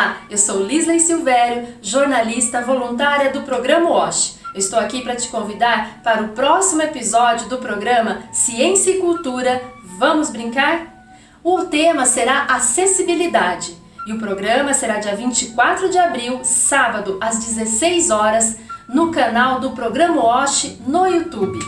Olá, eu sou Lisley Silvério, jornalista voluntária do programa WASH. Estou aqui para te convidar para o próximo episódio do programa Ciência e Cultura. Vamos brincar? O tema será acessibilidade e o programa será dia 24 de abril, sábado, às 16 horas, no canal do programa WASH no YouTube.